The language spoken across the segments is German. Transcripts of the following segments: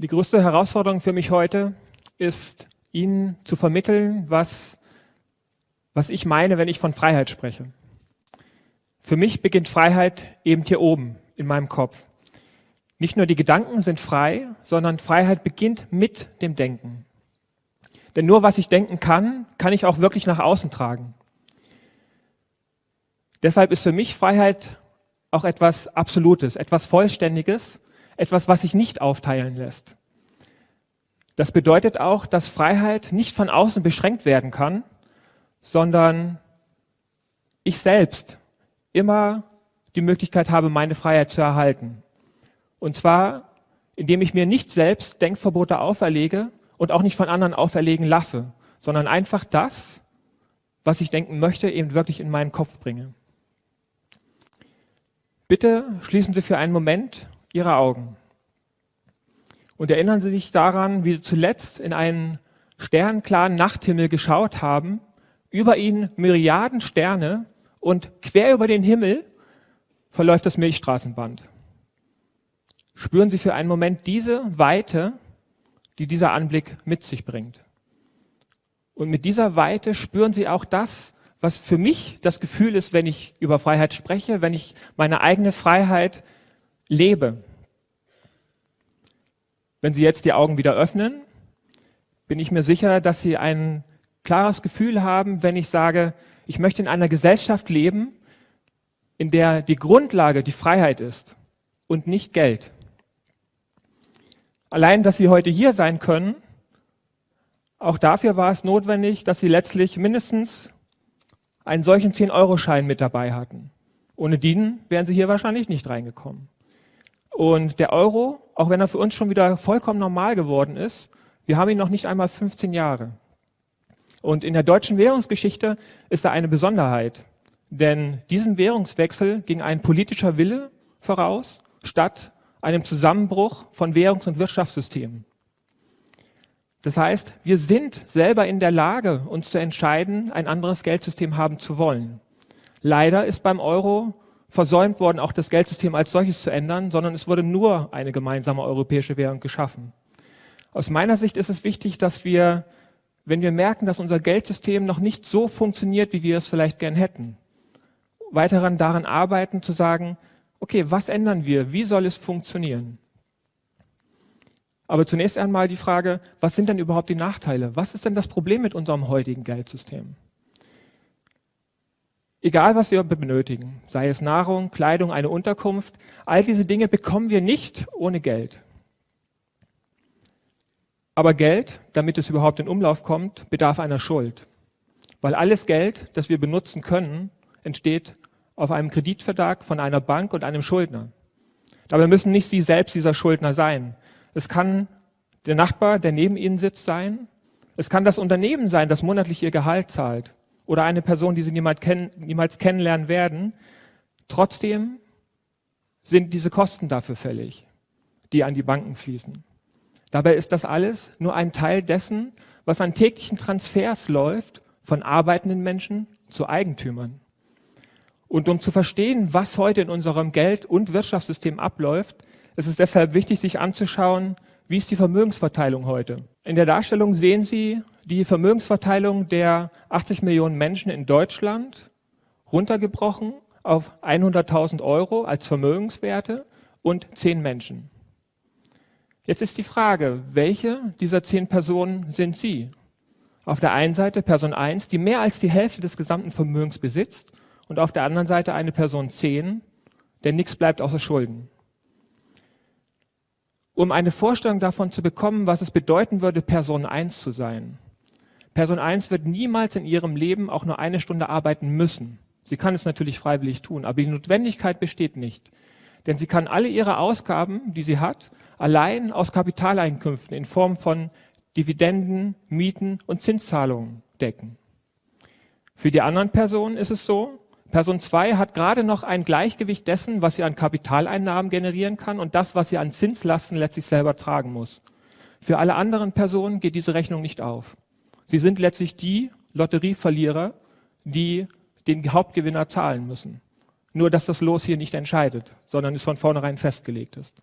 Die größte Herausforderung für mich heute ist, Ihnen zu vermitteln, was, was ich meine, wenn ich von Freiheit spreche. Für mich beginnt Freiheit eben hier oben in meinem Kopf. Nicht nur die Gedanken sind frei, sondern Freiheit beginnt mit dem Denken. Denn nur was ich denken kann, kann ich auch wirklich nach außen tragen. Deshalb ist für mich Freiheit auch etwas Absolutes, etwas Vollständiges, etwas, was sich nicht aufteilen lässt. Das bedeutet auch, dass Freiheit nicht von außen beschränkt werden kann, sondern ich selbst immer die Möglichkeit habe, meine Freiheit zu erhalten. Und zwar, indem ich mir nicht selbst Denkverbote auferlege und auch nicht von anderen auferlegen lasse, sondern einfach das, was ich denken möchte, eben wirklich in meinen Kopf bringe. Bitte schließen Sie für einen Moment Ihre Augen und erinnern Sie sich daran, wie Sie zuletzt in einen sternklaren Nachthimmel geschaut haben, über Ihnen Myriaden Sterne und quer über den Himmel verläuft das Milchstraßenband. Spüren Sie für einen Moment diese Weite, die dieser Anblick mit sich bringt. Und mit dieser Weite spüren Sie auch das, was für mich das Gefühl ist, wenn ich über Freiheit spreche, wenn ich meine eigene Freiheit lebe. Wenn Sie jetzt die Augen wieder öffnen, bin ich mir sicher, dass Sie ein klares Gefühl haben, wenn ich sage, ich möchte in einer Gesellschaft leben, in der die Grundlage die Freiheit ist und nicht Geld. Allein, dass Sie heute hier sein können, auch dafür war es notwendig, dass Sie letztlich mindestens einen solchen 10-Euro-Schein mit dabei hatten. Ohne den wären Sie hier wahrscheinlich nicht reingekommen. Und der Euro, auch wenn er für uns schon wieder vollkommen normal geworden ist, wir haben ihn noch nicht einmal 15 Jahre. Und in der deutschen Währungsgeschichte ist da eine Besonderheit. Denn diesem Währungswechsel ging ein politischer Wille voraus, statt einem Zusammenbruch von Währungs- und Wirtschaftssystemen. Das heißt, wir sind selber in der Lage, uns zu entscheiden, ein anderes Geldsystem haben zu wollen. Leider ist beim Euro versäumt worden, auch das Geldsystem als solches zu ändern, sondern es wurde nur eine gemeinsame europäische Währung geschaffen. Aus meiner Sicht ist es wichtig, dass wir, wenn wir merken, dass unser Geldsystem noch nicht so funktioniert, wie wir es vielleicht gern hätten, weiter daran arbeiten, zu sagen, okay, was ändern wir? Wie soll es funktionieren? Aber zunächst einmal die Frage, was sind denn überhaupt die Nachteile? Was ist denn das Problem mit unserem heutigen Geldsystem? Egal, was wir benötigen, sei es Nahrung, Kleidung, eine Unterkunft, all diese Dinge bekommen wir nicht ohne Geld. Aber Geld, damit es überhaupt in Umlauf kommt, bedarf einer Schuld. Weil alles Geld, das wir benutzen können, entsteht auf einem Kreditvertrag von einer Bank und einem Schuldner. Dabei müssen nicht Sie selbst dieser Schuldner sein. Es kann der Nachbar, der neben Ihnen sitzt, sein. Es kann das Unternehmen sein, das monatlich Ihr Gehalt zahlt oder eine Person, die Sie niemals, kenn niemals kennenlernen werden. Trotzdem sind diese Kosten dafür fällig, die an die Banken fließen. Dabei ist das alles nur ein Teil dessen, was an täglichen Transfers läuft von arbeitenden Menschen zu Eigentümern. Und um zu verstehen, was heute in unserem Geld- und Wirtschaftssystem abläuft, ist es deshalb wichtig, sich anzuschauen, wie ist die Vermögensverteilung heute. In der Darstellung sehen Sie die Vermögensverteilung der 80 Millionen Menschen in Deutschland runtergebrochen auf 100.000 Euro als Vermögenswerte und 10 Menschen. Jetzt ist die Frage, welche dieser 10 Personen sind Sie? Auf der einen Seite Person 1, die mehr als die Hälfte des gesamten Vermögens besitzt und auf der anderen Seite eine Person 10, der nichts bleibt außer Schulden um eine Vorstellung davon zu bekommen, was es bedeuten würde, Person 1 zu sein. Person 1 wird niemals in ihrem Leben auch nur eine Stunde arbeiten müssen. Sie kann es natürlich freiwillig tun, aber die Notwendigkeit besteht nicht. Denn sie kann alle ihre Ausgaben, die sie hat, allein aus Kapitaleinkünften in Form von Dividenden, Mieten und Zinszahlungen decken. Für die anderen Personen ist es so, Person 2 hat gerade noch ein Gleichgewicht dessen, was sie an Kapitaleinnahmen generieren kann und das, was sie an Zinslasten letztlich selber tragen muss. Für alle anderen Personen geht diese Rechnung nicht auf. Sie sind letztlich die Lotterieverlierer, die den Hauptgewinner zahlen müssen. Nur, dass das Los hier nicht entscheidet, sondern es von vornherein festgelegt ist.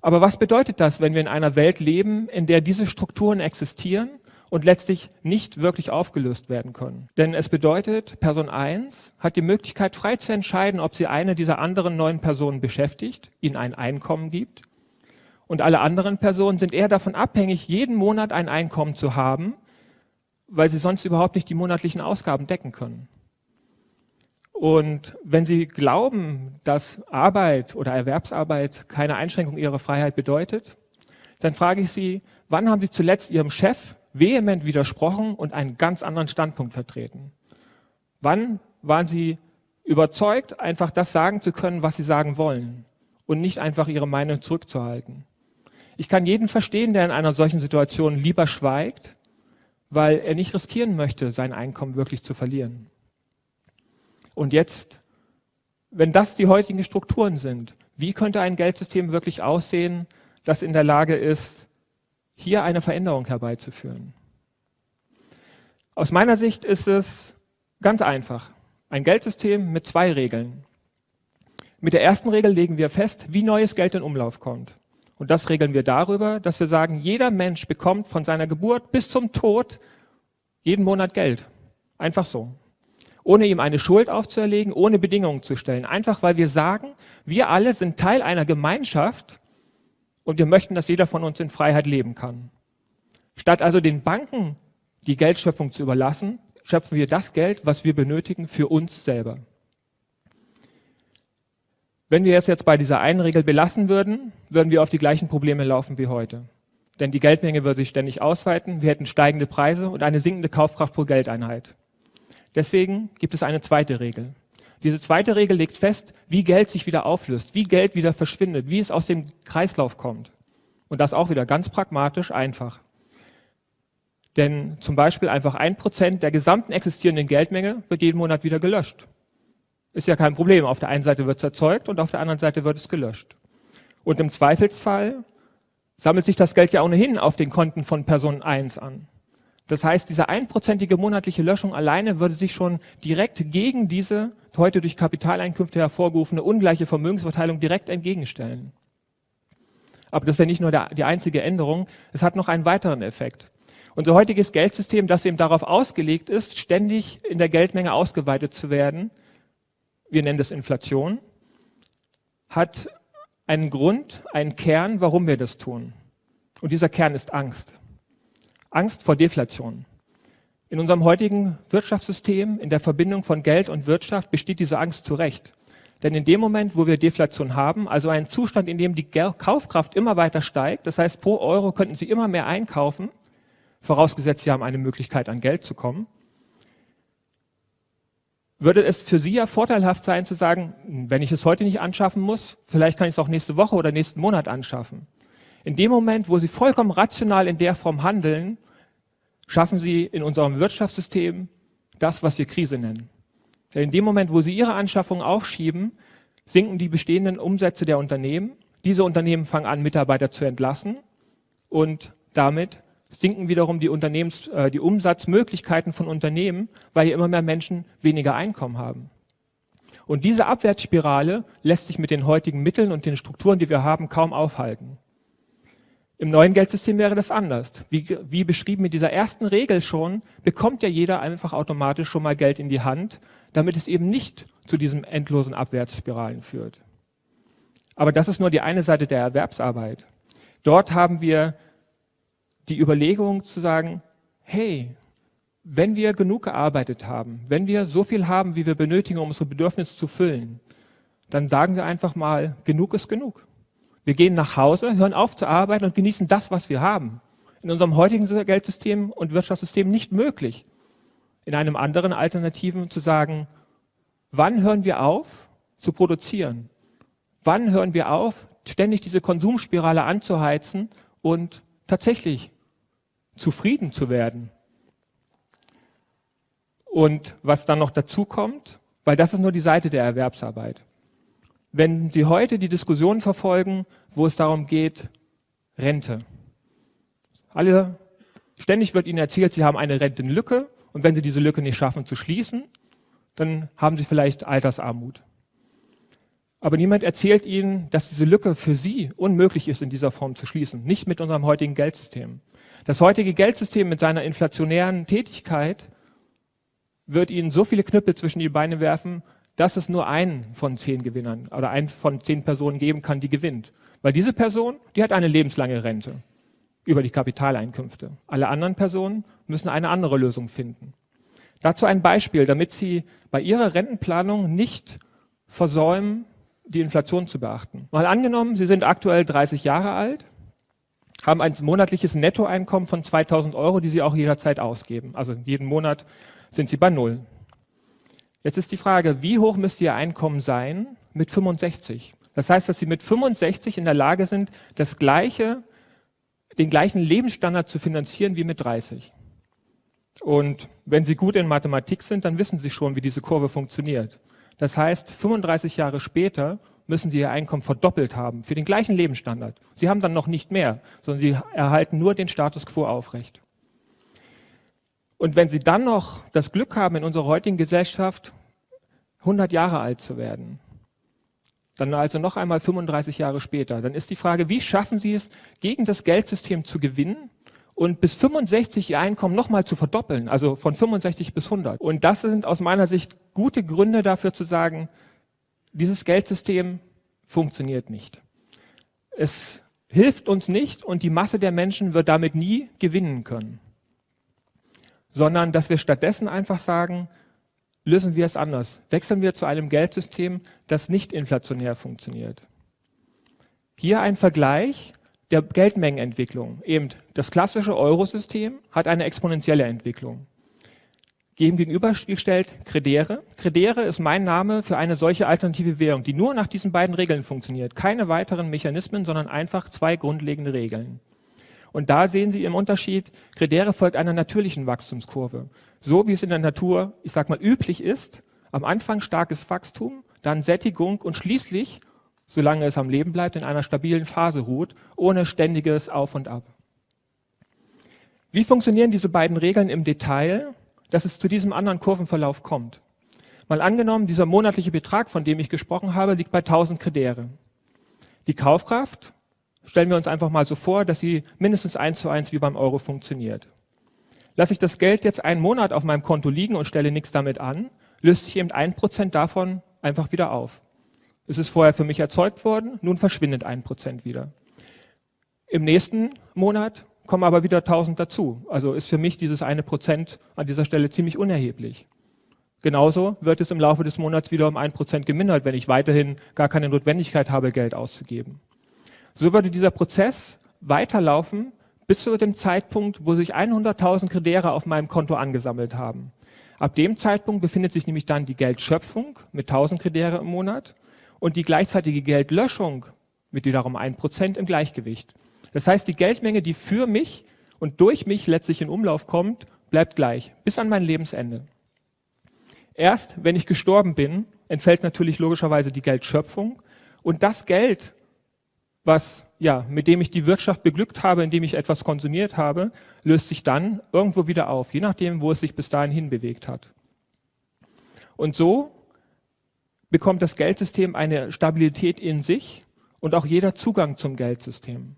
Aber was bedeutet das, wenn wir in einer Welt leben, in der diese Strukturen existieren und letztlich nicht wirklich aufgelöst werden können? Denn es bedeutet, Person 1 hat die Möglichkeit, frei zu entscheiden, ob sie eine dieser anderen neuen Personen beschäftigt, ihnen ein Einkommen gibt. Und alle anderen Personen sind eher davon abhängig, jeden Monat ein Einkommen zu haben, weil sie sonst überhaupt nicht die monatlichen Ausgaben decken können. Und wenn Sie glauben, dass Arbeit oder Erwerbsarbeit keine Einschränkung Ihrer Freiheit bedeutet, dann frage ich Sie, wann haben Sie zuletzt Ihrem Chef vehement widersprochen und einen ganz anderen Standpunkt vertreten? Wann waren Sie überzeugt, einfach das sagen zu können, was Sie sagen wollen und nicht einfach Ihre Meinung zurückzuhalten? Ich kann jeden verstehen, der in einer solchen Situation lieber schweigt, weil er nicht riskieren möchte, sein Einkommen wirklich zu verlieren. Und jetzt, wenn das die heutigen Strukturen sind, wie könnte ein Geldsystem wirklich aussehen, das in der Lage ist, hier eine Veränderung herbeizuführen? Aus meiner Sicht ist es ganz einfach. Ein Geldsystem mit zwei Regeln. Mit der ersten Regel legen wir fest, wie neues Geld in Umlauf kommt. Und das regeln wir darüber, dass wir sagen, jeder Mensch bekommt von seiner Geburt bis zum Tod jeden Monat Geld. Einfach so ohne ihm eine Schuld aufzuerlegen, ohne Bedingungen zu stellen. Einfach weil wir sagen, wir alle sind Teil einer Gemeinschaft und wir möchten, dass jeder von uns in Freiheit leben kann. Statt also den Banken die Geldschöpfung zu überlassen, schöpfen wir das Geld, was wir benötigen, für uns selber. Wenn wir es jetzt bei dieser einen Regel belassen würden, würden wir auf die gleichen Probleme laufen wie heute. Denn die Geldmenge würde sich ständig ausweiten, wir hätten steigende Preise und eine sinkende Kaufkraft pro Geldeinheit. Deswegen gibt es eine zweite Regel. Diese zweite Regel legt fest, wie Geld sich wieder auflöst, wie Geld wieder verschwindet, wie es aus dem Kreislauf kommt. Und das auch wieder ganz pragmatisch einfach. Denn zum Beispiel einfach ein Prozent der gesamten existierenden Geldmenge wird jeden Monat wieder gelöscht. Ist ja kein Problem. Auf der einen Seite wird es erzeugt und auf der anderen Seite wird es gelöscht. Und im Zweifelsfall sammelt sich das Geld ja ohnehin auf den Konten von Person 1 an. Das heißt, diese einprozentige monatliche Löschung alleine würde sich schon direkt gegen diese heute durch Kapitaleinkünfte hervorgerufene ungleiche Vermögensverteilung direkt entgegenstellen. Aber das wäre nicht nur der, die einzige Änderung, es hat noch einen weiteren Effekt. Unser heutiges Geldsystem, das eben darauf ausgelegt ist, ständig in der Geldmenge ausgeweitet zu werden, wir nennen das Inflation, hat einen Grund, einen Kern, warum wir das tun. Und dieser Kern ist Angst. Angst vor Deflation. In unserem heutigen Wirtschaftssystem, in der Verbindung von Geld und Wirtschaft, besteht diese Angst zu Recht. Denn in dem Moment, wo wir Deflation haben, also einen Zustand, in dem die Kaufkraft immer weiter steigt, das heißt, pro Euro könnten Sie immer mehr einkaufen, vorausgesetzt Sie haben eine Möglichkeit, an Geld zu kommen, würde es für Sie ja vorteilhaft sein zu sagen, wenn ich es heute nicht anschaffen muss, vielleicht kann ich es auch nächste Woche oder nächsten Monat anschaffen. In dem Moment, wo sie vollkommen rational in der Form handeln, schaffen sie in unserem Wirtschaftssystem das, was wir Krise nennen. Denn in dem Moment, wo sie ihre Anschaffung aufschieben, sinken die bestehenden Umsätze der Unternehmen. Diese Unternehmen fangen an, Mitarbeiter zu entlassen und damit sinken wiederum die, Unternehmens-, äh, die Umsatzmöglichkeiten von Unternehmen, weil hier immer mehr Menschen weniger Einkommen haben. Und diese Abwärtsspirale lässt sich mit den heutigen Mitteln und den Strukturen, die wir haben, kaum aufhalten. Im neuen Geldsystem wäre das anders. Wie, wie beschrieben mit dieser ersten Regel schon, bekommt ja jeder einfach automatisch schon mal Geld in die Hand, damit es eben nicht zu diesen endlosen Abwärtsspiralen führt. Aber das ist nur die eine Seite der Erwerbsarbeit. Dort haben wir die Überlegung zu sagen, hey, wenn wir genug gearbeitet haben, wenn wir so viel haben, wie wir benötigen, um unsere Bedürfnisse zu füllen, dann sagen wir einfach mal, genug ist genug. Wir gehen nach Hause, hören auf zu arbeiten und genießen das, was wir haben. In unserem heutigen Geldsystem und Wirtschaftssystem nicht möglich. In einem anderen Alternativen zu sagen, wann hören wir auf zu produzieren? Wann hören wir auf, ständig diese Konsumspirale anzuheizen und tatsächlich zufrieden zu werden? Und was dann noch dazu kommt, weil das ist nur die Seite der Erwerbsarbeit. Wenn Sie heute die Diskussion verfolgen, wo es darum geht, Rente. Alle, ständig wird Ihnen erzählt, Sie haben eine Rentenlücke und wenn Sie diese Lücke nicht schaffen zu schließen, dann haben Sie vielleicht Altersarmut. Aber niemand erzählt Ihnen, dass diese Lücke für Sie unmöglich ist, in dieser Form zu schließen. Nicht mit unserem heutigen Geldsystem. Das heutige Geldsystem mit seiner inflationären Tätigkeit wird Ihnen so viele Knüppel zwischen die Beine werfen, dass es nur einen von zehn Gewinnern oder einen von zehn Personen geben kann, die gewinnt. Weil diese Person, die hat eine lebenslange Rente über die Kapitaleinkünfte. Alle anderen Personen müssen eine andere Lösung finden. Dazu ein Beispiel, damit Sie bei Ihrer Rentenplanung nicht versäumen, die Inflation zu beachten. Mal angenommen, Sie sind aktuell 30 Jahre alt, haben ein monatliches Nettoeinkommen von 2000 Euro, die Sie auch jederzeit ausgeben. Also jeden Monat sind Sie bei Null. Jetzt ist die Frage, wie hoch müsste Ihr Einkommen sein mit 65? Das heißt, dass Sie mit 65 in der Lage sind, das gleiche, den gleichen Lebensstandard zu finanzieren wie mit 30. Und wenn Sie gut in Mathematik sind, dann wissen Sie schon, wie diese Kurve funktioniert. Das heißt, 35 Jahre später müssen Sie Ihr Einkommen verdoppelt haben für den gleichen Lebensstandard. Sie haben dann noch nicht mehr, sondern Sie erhalten nur den Status quo aufrecht. Und wenn Sie dann noch das Glück haben, in unserer heutigen Gesellschaft 100 Jahre alt zu werden, dann also noch einmal 35 Jahre später, dann ist die Frage, wie schaffen Sie es, gegen das Geldsystem zu gewinnen und bis 65 ihr Einkommen nochmal zu verdoppeln, also von 65 bis 100. Und das sind aus meiner Sicht gute Gründe dafür zu sagen, dieses Geldsystem funktioniert nicht. Es hilft uns nicht und die Masse der Menschen wird damit nie gewinnen können. Sondern dass wir stattdessen einfach sagen, lösen wir es anders. Wechseln wir zu einem Geldsystem, das nicht inflationär funktioniert. Hier ein Vergleich der Geldmengenentwicklung. Eben das klassische Eurosystem hat eine exponentielle Entwicklung. Gegenübergestellt Credere. Credere ist mein Name für eine solche alternative Währung, die nur nach diesen beiden Regeln funktioniert. Keine weiteren Mechanismen, sondern einfach zwei grundlegende Regeln. Und da sehen Sie im Unterschied, Credere folgt einer natürlichen Wachstumskurve. So wie es in der Natur, ich sag mal, üblich ist, am Anfang starkes Wachstum, dann Sättigung und schließlich solange es am Leben bleibt, in einer stabilen Phase ruht, ohne ständiges Auf und Ab. Wie funktionieren diese beiden Regeln im Detail, dass es zu diesem anderen Kurvenverlauf kommt? Mal angenommen, dieser monatliche Betrag, von dem ich gesprochen habe, liegt bei 1000 Kredere. Die Kaufkraft stellen wir uns einfach mal so vor, dass sie mindestens eins zu eins wie beim Euro funktioniert. Lasse ich das Geld jetzt einen Monat auf meinem Konto liegen und stelle nichts damit an, löst sich eben ein Prozent davon einfach wieder auf. Es ist vorher für mich erzeugt worden, nun verschwindet ein Prozent wieder. Im nächsten Monat kommen aber wieder 1000 dazu. Also ist für mich dieses eine Prozent an dieser Stelle ziemlich unerheblich. Genauso wird es im Laufe des Monats wieder um ein Prozent gemindert, wenn ich weiterhin gar keine Notwendigkeit habe, Geld auszugeben. So würde dieser Prozess weiterlaufen bis zu dem Zeitpunkt, wo sich 100.000 Kredere auf meinem Konto angesammelt haben. Ab dem Zeitpunkt befindet sich nämlich dann die Geldschöpfung mit 1000 Kredere im Monat und die gleichzeitige Geldlöschung mit wiederum 1% im Gleichgewicht. Das heißt, die Geldmenge, die für mich und durch mich letztlich in Umlauf kommt, bleibt gleich, bis an mein Lebensende. Erst wenn ich gestorben bin, entfällt natürlich logischerweise die Geldschöpfung und das Geld, was, ja, mit dem ich die Wirtschaft beglückt habe, indem ich etwas konsumiert habe, löst sich dann irgendwo wieder auf, je nachdem, wo es sich bis dahin hinbewegt hat. Und so bekommt das Geldsystem eine Stabilität in sich und auch jeder Zugang zum Geldsystem.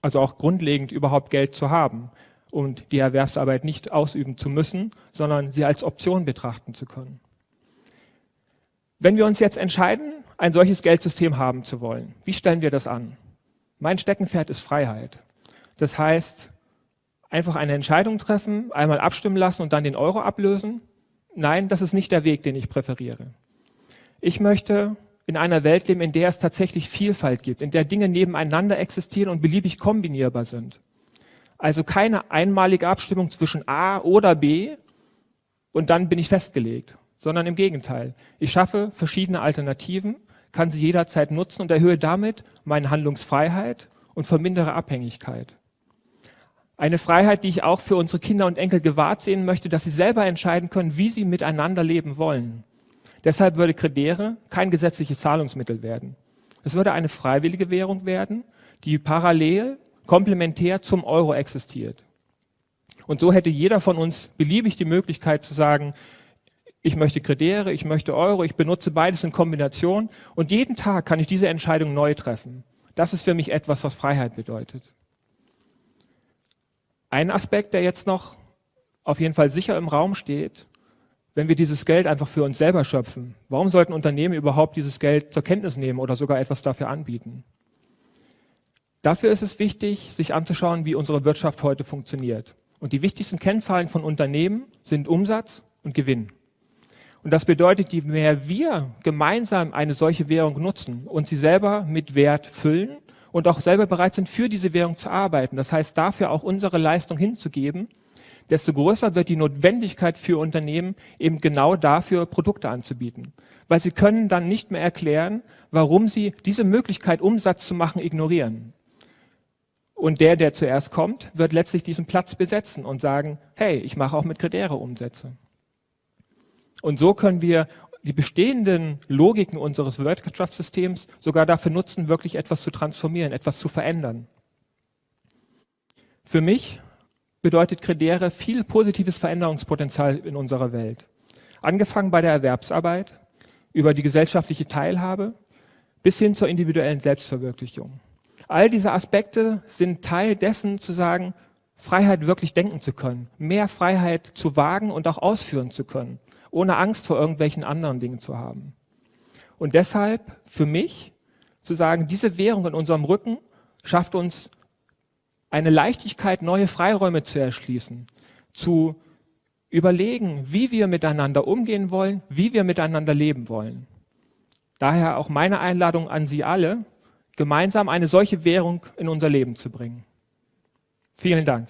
Also auch grundlegend überhaupt Geld zu haben und die Erwerbsarbeit nicht ausüben zu müssen, sondern sie als Option betrachten zu können. Wenn wir uns jetzt entscheiden, ein solches Geldsystem haben zu wollen, wie stellen wir das an? Mein Steckenpferd ist Freiheit. Das heißt, einfach eine Entscheidung treffen, einmal abstimmen lassen und dann den Euro ablösen? Nein, das ist nicht der Weg, den ich präferiere. Ich möchte in einer Welt leben, in der es tatsächlich Vielfalt gibt, in der Dinge nebeneinander existieren und beliebig kombinierbar sind. Also keine einmalige Abstimmung zwischen A oder B und dann bin ich festgelegt, sondern im Gegenteil. Ich schaffe verschiedene Alternativen, kann sie jederzeit nutzen und erhöhe damit meine Handlungsfreiheit und vermindere Abhängigkeit. Eine Freiheit, die ich auch für unsere Kinder und Enkel gewahrt sehen möchte, dass sie selber entscheiden können, wie sie miteinander leben wollen. Deshalb würde Credere kein gesetzliches Zahlungsmittel werden. Es würde eine freiwillige Währung werden, die parallel, komplementär zum Euro existiert. Und so hätte jeder von uns beliebig die Möglichkeit zu sagen, ich möchte Krediere, ich möchte Euro, ich benutze beides in Kombination und jeden Tag kann ich diese Entscheidung neu treffen. Das ist für mich etwas, was Freiheit bedeutet. Ein Aspekt, der jetzt noch auf jeden Fall sicher im Raum steht, wenn wir dieses Geld einfach für uns selber schöpfen, warum sollten Unternehmen überhaupt dieses Geld zur Kenntnis nehmen oder sogar etwas dafür anbieten? Dafür ist es wichtig, sich anzuschauen, wie unsere Wirtschaft heute funktioniert. Und die wichtigsten Kennzahlen von Unternehmen sind Umsatz und Gewinn. Und das bedeutet, je mehr wir gemeinsam eine solche Währung nutzen und sie selber mit Wert füllen und auch selber bereit sind, für diese Währung zu arbeiten, das heißt dafür auch unsere Leistung hinzugeben, desto größer wird die Notwendigkeit für Unternehmen, eben genau dafür Produkte anzubieten. Weil sie können dann nicht mehr erklären, warum sie diese Möglichkeit, Umsatz zu machen, ignorieren. Und der, der zuerst kommt, wird letztlich diesen Platz besetzen und sagen, hey, ich mache auch mit Krediere Umsätze. Und so können wir die bestehenden Logiken unseres Wirtschaftssystems sogar dafür nutzen, wirklich etwas zu transformieren, etwas zu verändern. Für mich bedeutet Credere viel positives Veränderungspotenzial in unserer Welt. Angefangen bei der Erwerbsarbeit, über die gesellschaftliche Teilhabe bis hin zur individuellen Selbstverwirklichung. All diese Aspekte sind Teil dessen zu sagen, Freiheit wirklich denken zu können, mehr Freiheit zu wagen und auch ausführen zu können, ohne Angst vor irgendwelchen anderen Dingen zu haben. Und deshalb für mich zu sagen, diese Währung in unserem Rücken schafft uns eine Leichtigkeit, neue Freiräume zu erschließen, zu überlegen, wie wir miteinander umgehen wollen, wie wir miteinander leben wollen. Daher auch meine Einladung an Sie alle, gemeinsam eine solche Währung in unser Leben zu bringen. Vielen Dank.